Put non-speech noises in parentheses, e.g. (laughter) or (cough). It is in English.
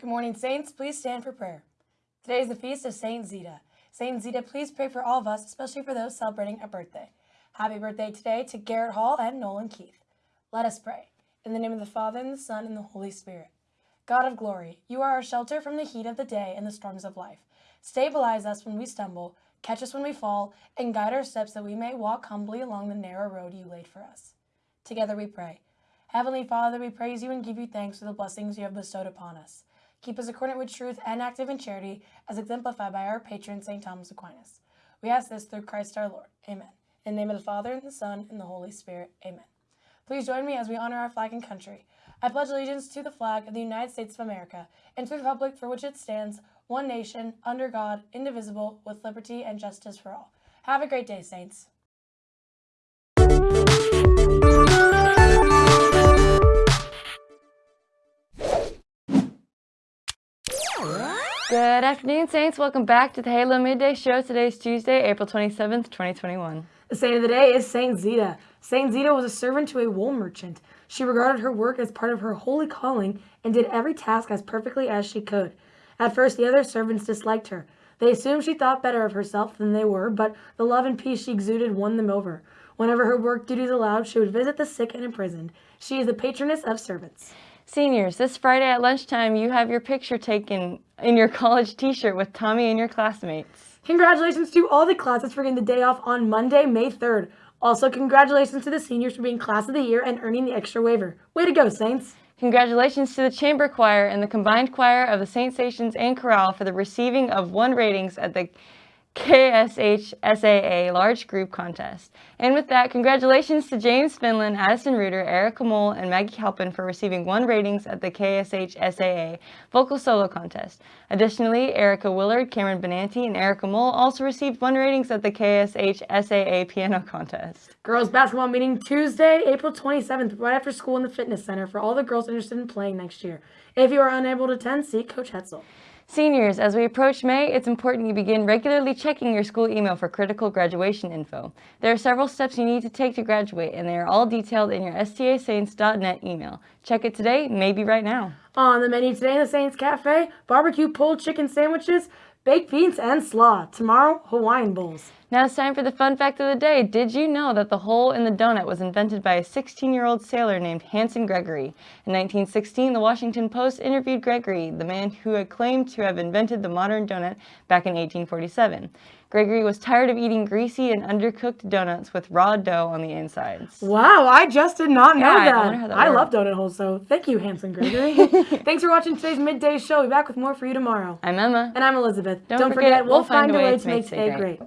Good morning, Saints. Please stand for prayer. Today is the feast of Saint Zita. Saint Zita, please pray for all of us, especially for those celebrating a birthday. Happy birthday today to Garrett Hall and Nolan Keith. Let us pray. In the name of the Father, and the Son, and the Holy Spirit. God of glory, you are our shelter from the heat of the day and the storms of life. Stabilize us when we stumble, catch us when we fall, and guide our steps that we may walk humbly along the narrow road you laid for us. Together we pray. Heavenly Father, we praise you and give you thanks for the blessings you have bestowed upon us. Keep us accordant with truth and active in charity, as exemplified by our patron, St. Thomas Aquinas. We ask this through Christ our Lord. Amen. In the name of the Father, and the Son, and the Holy Spirit. Amen. Please join me as we honor our flag and country. I pledge allegiance to the flag of the United States of America and to the republic for which it stands, one nation, under God, indivisible, with liberty and justice for all. Have a great day, Saints. Good afternoon, Saints. Welcome back to the Halo Midday Show. Today is Tuesday, April 27th, 2021. The saint of the day is Saint Zita. Saint Zita was a servant to a wool merchant. She regarded her work as part of her holy calling and did every task as perfectly as she could. At first, the other servants disliked her. They assumed she thought better of herself than they were, but the love and peace she exuded won them over. Whenever her work duties allowed, she would visit the sick and imprisoned. She is the patroness of servants. Seniors, this Friday at lunchtime, you have your picture taken in your college t-shirt with Tommy and your classmates. Congratulations to all the classes for getting the day off on Monday, May 3rd. Also, congratulations to the seniors for being class of the year and earning the extra waiver. Way to go, Saints! Congratulations to the chamber choir and the combined choir of the St. Stations and chorale for the receiving of one ratings at the KSHSAA Large Group Contest. And with that, congratulations to James Finland, Addison Reuter, Erica Mole, and Maggie Halpin for receiving one ratings at the KSHSAA Vocal Solo Contest. Additionally, Erica Willard, Cameron Benanti, and Erica Mole also received one ratings at the KSHSAA Piano Contest. Girls basketball meeting Tuesday, April 27th, right after school in the fitness center for all the girls interested in playing next year. If you are unable to attend, see Coach Hetzel. Seniors, as we approach May, it's important you begin regularly checking your school email for critical graduation info. There are several steps you need to take to graduate, and they are all detailed in your stasaints.net email. Check it today, maybe right now. On the menu today in the Saints Cafe, barbecue pulled chicken sandwiches, baked beans, and slaw. Tomorrow, Hawaiian bowls. Now it's time for the fun fact of the day. Did you know that the hole in the donut was invented by a 16-year-old sailor named Hanson Gregory? In 1916, the Washington Post interviewed Gregory, the man who had claimed to have invented the modern donut back in 1847. Gregory was tired of eating greasy and undercooked donuts with raw dough on the insides. Wow, I just did not know Yeah, that. how that I love donut holes, so thank you, Hanson Gregory. (laughs) Thanks for watching today's midday show. We'll be back with more for you tomorrow. I'm Emma. And I'm Elizabeth. Don't forget, we'll find a way to make today great.